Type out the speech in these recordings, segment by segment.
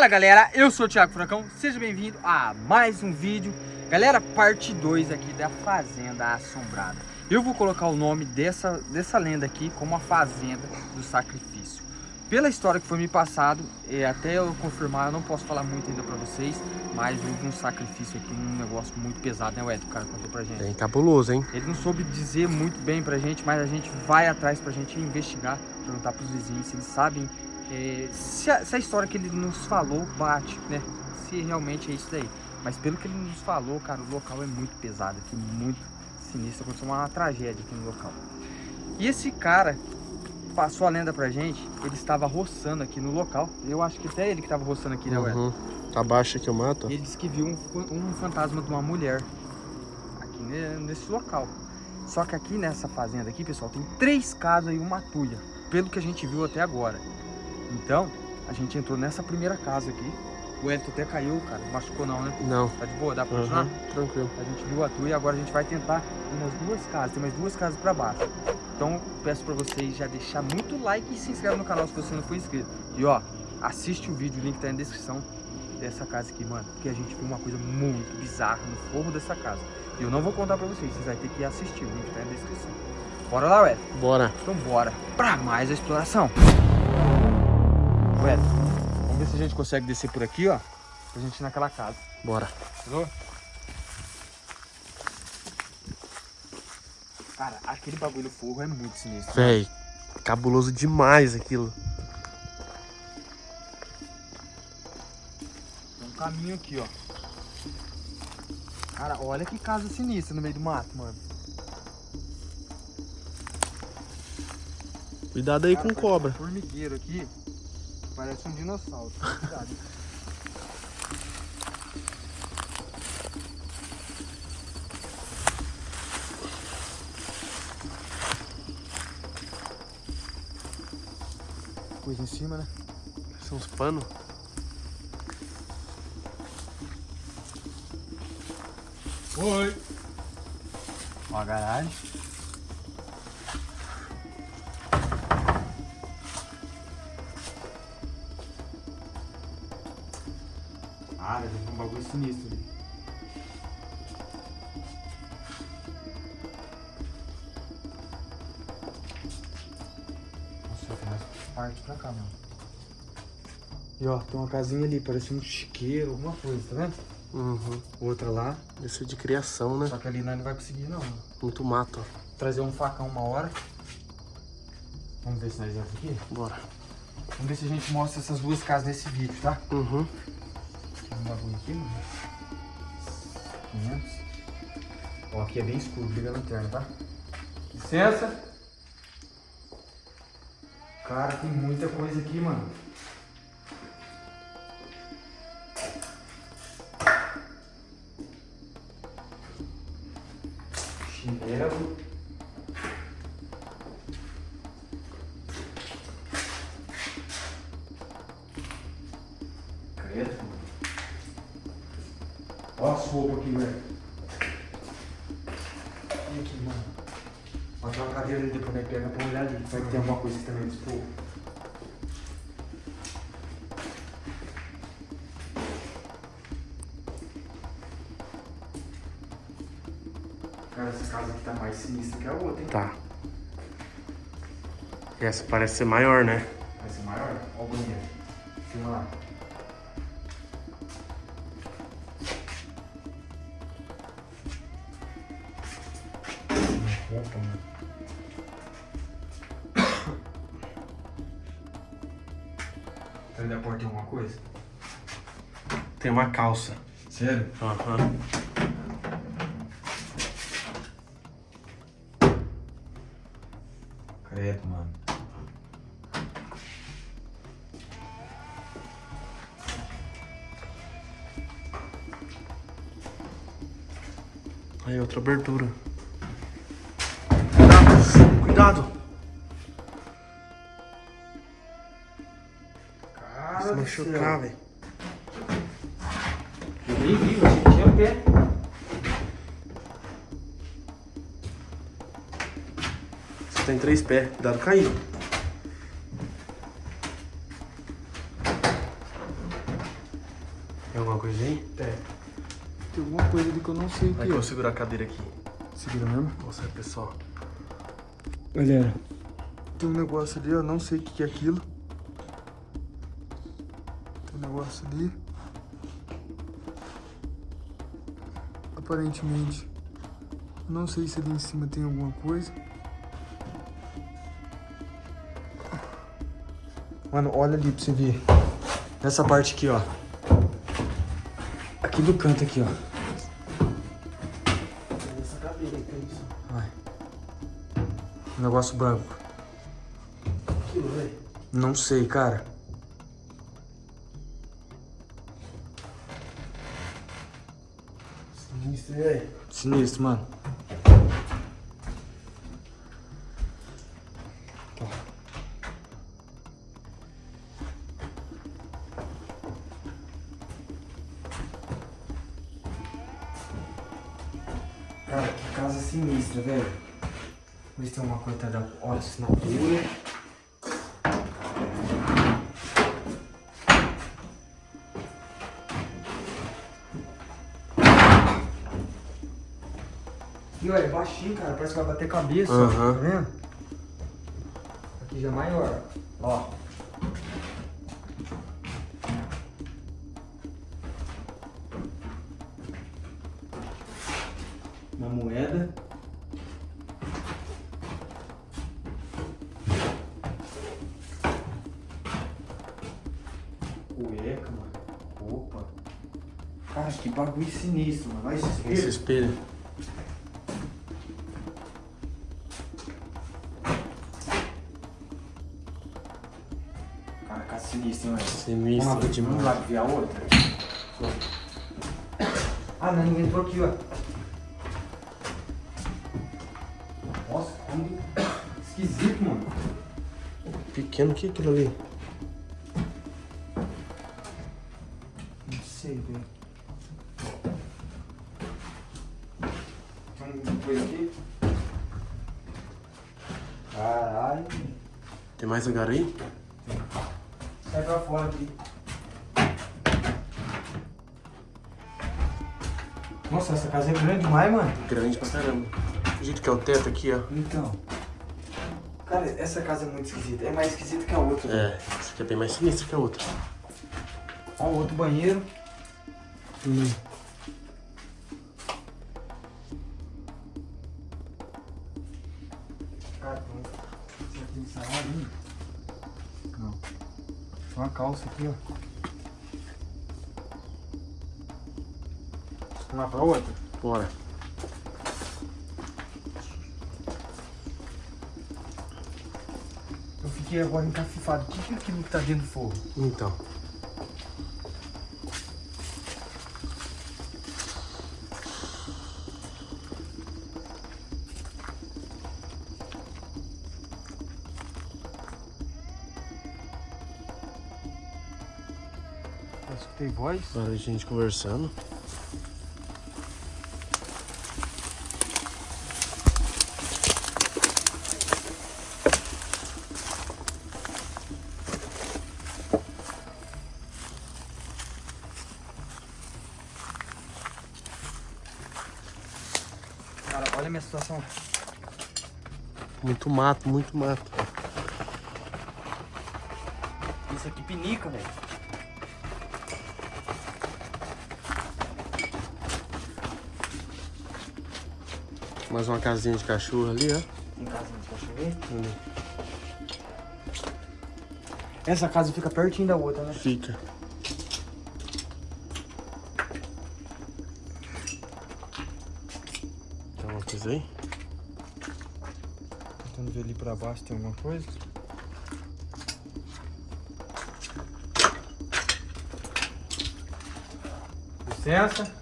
Fala galera, eu sou o Thiago Furacão, seja bem-vindo a mais um vídeo Galera, parte 2 aqui da Fazenda Assombrada Eu vou colocar o nome dessa, dessa lenda aqui como a Fazenda do Sacrifício Pela história que foi me passado, e até eu confirmar, eu não posso falar muito ainda pra vocês Mas houve um sacrifício aqui, um negócio muito pesado, né Ed? O cara contou pra gente Bem cabuloso, hein? Ele não soube dizer muito bem pra gente, mas a gente vai atrás pra gente investigar Perguntar pros vizinhos se eles sabem é, se, a, se, a, história que ele nos falou bate, né? Se realmente é isso daí. Mas pelo que ele nos falou, cara, o local é muito pesado aqui, muito sinistro. Aconteceu uma tragédia aqui no local. E esse cara passou a lenda pra gente, ele estava roçando aqui no local. Eu acho que até ele que estava roçando aqui, né, uhum. Tá baixo que eu mato. E ele disse que viu um, um fantasma de uma mulher aqui nesse local. Só que aqui nessa fazenda aqui, pessoal, tem três casas e uma tulha. Pelo que a gente viu até agora. Então, a gente entrou nessa primeira casa aqui. O Elton até caiu, cara. Machucou não, né? Não. Tá de boa? Dá pra continuar? Uhum, tranquilo. A gente viu a tua e agora a gente vai tentar umas duas casas. Tem mais duas casas pra baixo. Então, peço pra vocês já deixar muito like e se inscreve no canal se você não for inscrito. E ó, assiste o vídeo, o link tá na descrição dessa casa aqui, mano. Porque a gente viu uma coisa muito bizarra no forro dessa casa. E eu não vou contar pra vocês, vocês vão ter que assistir, o link tá na descrição. Bora lá, Ué? Bora. Então bora pra mais a exploração. Vamos ver se a gente consegue descer por aqui, ó. Pra gente ir naquela casa. Bora. Entendeu? Cara, aquele bagulho fogo é muito sinistro. Né? Véi, cabuloso demais aquilo. Tem um caminho aqui, ó. Cara, olha que casa sinistra no meio do mato, mano. Cuidado aí Cara, com cobra. Um formigueiro aqui. Parece um dinossauro. Cuidado. Coisa em cima, né? São os panos. Oi! Ó a garagem. Ah, deve ter um bagulho sinistro ali. Nossa, tem mais parte pra cá, mano. E ó, tem uma casinha ali, parece um chiqueiro, alguma coisa, tá vendo? Uhum. Outra lá. Isso é de criação, né? Só que ali não vai conseguir, não. Muito mato, ó. Trazer um facão uma hora. Vamos ver se nós entramos aqui? Bora. Vamos ver se a gente mostra essas duas casas nesse vídeo, tá? Uhum um bagulho aqui, mano. 500. Ó, aqui é bem escuro, liga a lanterna, tá? Licença. Cara, tem muita coisa aqui, mano. Chinelo. Cara, essa casa aqui tá mais sinistra que a outra, hein? Tá. E essa parece ser maior, né? Vai ser maior? Olha o banheiro. Filma lá. roupa, mano. Atrás da porta tem alguma coisa? Tem uma calça. Sério? Aham. Uhum. Credo, mano. Aí, outra abertura. Cuidado. Cara Se machucar, velho. Eu nem vi, eu achei que tinha pé. Tem três pés. Cuidado cair. Tem alguma coisa aí? Tem. Tem alguma coisa ali que eu não sei o Vai que que eu é. segurar a cadeira aqui. Segura mesmo? Mostra aí, pessoal. Galera, tem um negócio ali, eu não sei o que que é aquilo. Tem um negócio ali. Aparentemente, não sei se ali em cima tem alguma coisa. Mano, olha ali pra você ver. Nessa parte aqui, ó. Aqui do canto aqui, ó. Essa cadeira que é isso? Vai. Um negócio branco. Aquilo, velho. Não sei, cara. Sinistro, velho? Sinistro, mano. Tá. Casa sinistra, velho. Vê se tem uma coisa da. Olha, assinatura. E olha, baixinho, cara. Parece que vai bater cabeça. Aham. Tá vendo? Aqui já é maior. Cara, que bagulho sinistro, mano. Vai se Esse espelho. Cara, casa sinistra, hein, mano. Sinistro Vamos lá, demais. Vamos lá ver a outra. Ah, não, ninguém entrou aqui, ó. Nossa, como esquisito, mano. Pequeno, o que é aquilo ali? Mais lugar aí? Sai pra fora aqui. Nossa, essa casa é grande demais, mano. Grande pra caramba. O jeito que é o teto aqui, ó. Então. Cara, essa casa é muito esquisita. É mais esquisita que a outra. É, essa aqui é bem mais sinistra que a outra. Ó, o outro banheiro. Hum. Aqui, ó. Vamos lá pra outra? Bora. Eu fiquei agora encafifado. O que é aquilo que tá dentro do forro? Então. Voz. Agora a gente conversando. Cara, olha a minha situação. Muito mato, muito mato. Isso aqui pinica, velho. Mais uma casinha de cachorro ali, ó. Tem casa de cachorro Ali. Essa casa fica pertinho da outra, né? Fica. Tem alguma coisa aí? Tentando ver ali pra baixo tem alguma coisa. Licença.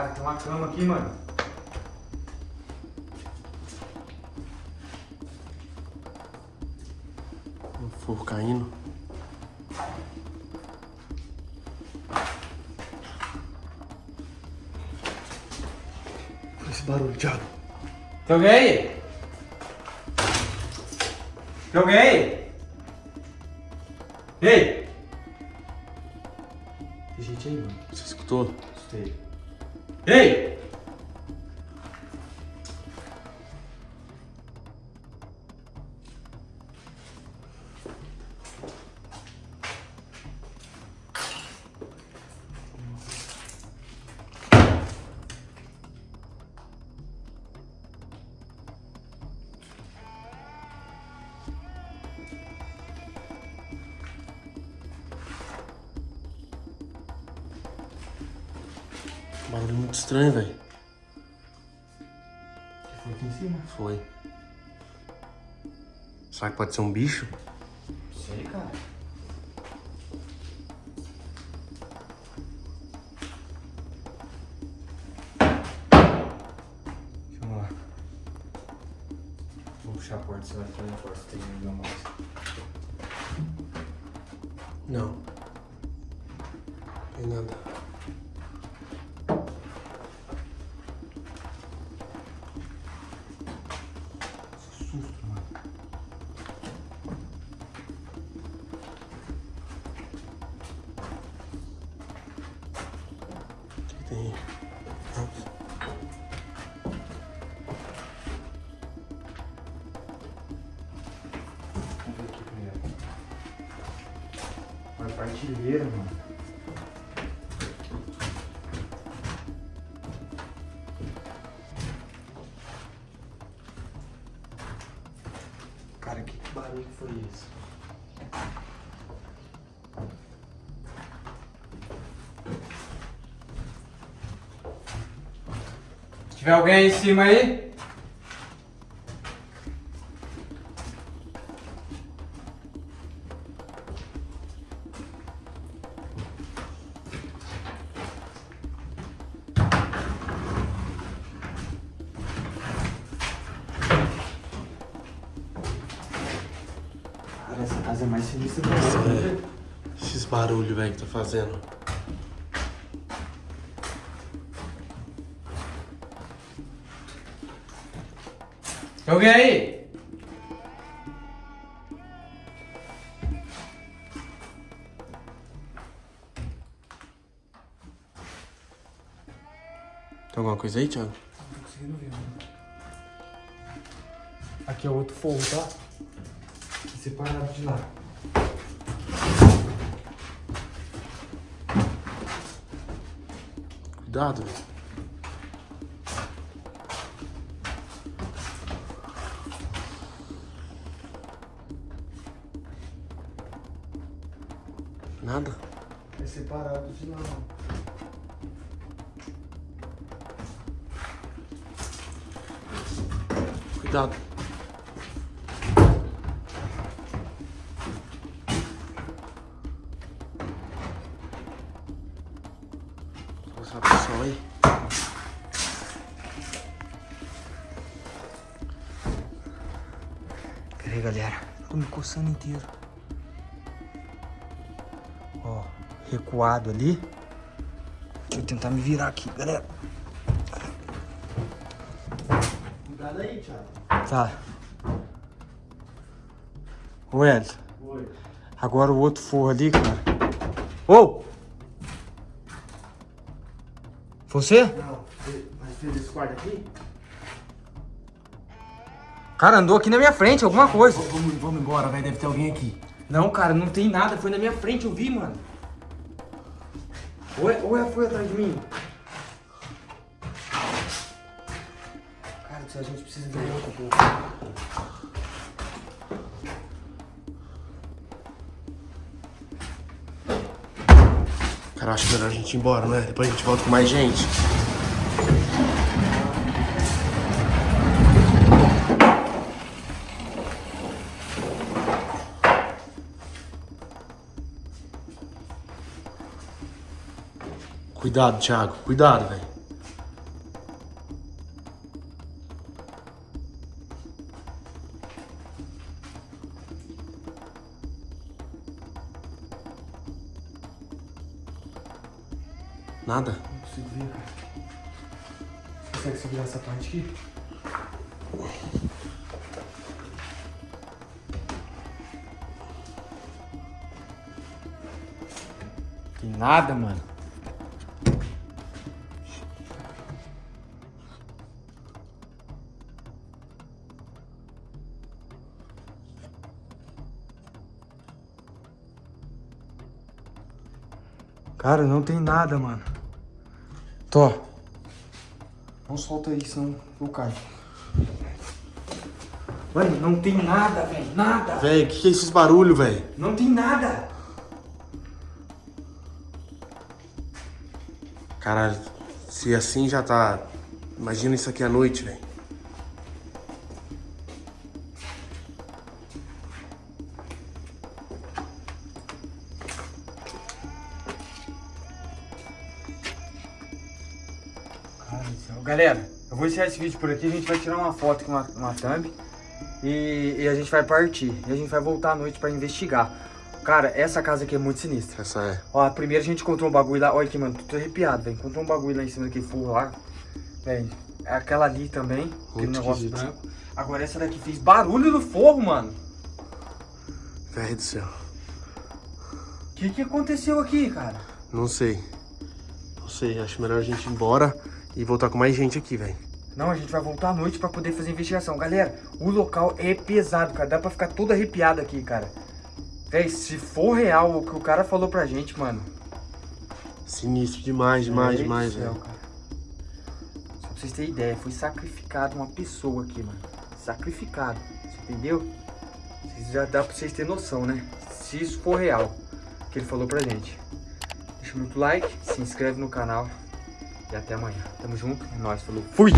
Cara, tem uma cama aqui, mano. Um forro caindo. Esse barulho, Thiago. Tem alguém aí? Tem alguém aí? Ei! Que gente aí, mano? Você escutou? Sei. Ei! Muito estranho, velho. Foi aqui em cima? Foi. Será que pode ser um bicho? Sei, cara. Vamos lá. Vou puxar a porta, você vai entrar na porta, tem ainda mais. Não. Tem nada. Tem? Uma partilheira, mano. Tiver alguém aí em cima aí? Cara, essa casa é mais sinistra que velho. Esses barulhos, velho, que tá fazendo. Tem alguém aí? Tem alguma coisa aí, Thiago? Não tô conseguindo ver, mano. Aqui é outro fogo, tá? Separado de lá. Cuidado, velho. Nada? É separado de lá. Cuidado. Vamos mostrar pro pessoal aí. Aí, galera. Tô me coçando inteiro. Ó, recuado ali. Deixa eu tentar me virar aqui, galera. Cuidado aí, Thiago. Tá. Ô, Elton. Oi. Agora o outro forro ali, cara. Ô! Você? Não, mas fez esse quarto aqui? Cara, andou aqui na minha frente, alguma coisa. Vamos, vamos embora, velho. Deve ter alguém aqui. Não, cara, não tem nada. Foi na minha frente, eu vi, mano. Ou, é- ou ela foi atrás de mim? Cara, a gente precisa de um pouco. Cara, acho melhor a gente ir embora, né? Depois a gente volta com mais gente. Cuidado, Thiago. Cuidado, velho. Nada? Não consigo ver, cara. Consegue segurar essa parte aqui? Tem nada, mano. Cara, não tem nada, mano. Tô. Não solta aí, senão eu caio. Mano, não tem nada, velho. Nada. Véi, o que, que é esses barulhos, velho? Não tem nada. Caralho, se assim já tá. Imagina isso aqui à noite, velho. Galera, eu vou encerrar esse vídeo por aqui. A gente vai tirar uma foto com uma, uma thumb. E, e a gente vai partir. E a gente vai voltar à noite pra investigar. Cara, essa casa aqui é muito sinistra. Essa é. Ó, primeiro a gente encontrou um bagulho lá. Olha aqui, mano, tô arrepiado, velho. Encontrou um bagulho lá em cima daquele forro lá. Velho, é aquela ali também. Aquele negócio esquisito. branco. Agora essa daqui fez barulho no forro, mano. Velho do céu. O que que aconteceu aqui, cara? Não sei. Não sei, acho melhor a gente ir embora e voltar com mais gente aqui, velho. Não, a gente vai voltar à noite pra poder fazer investigação. Galera, o local é pesado, cara. Dá pra ficar todo arrepiado aqui, cara. Véi, se for real o que o cara falou pra gente, mano. Sinistro demais, demais, Meu demais, velho. Só pra vocês terem ideia, foi sacrificado uma pessoa aqui, mano. Sacrificado. Você entendeu? Já dá pra vocês terem noção, né? Se isso for real, o que ele falou pra gente. Deixa muito like, se inscreve no canal. E até amanhã. Tamo junto, é nóis, falou. Fui!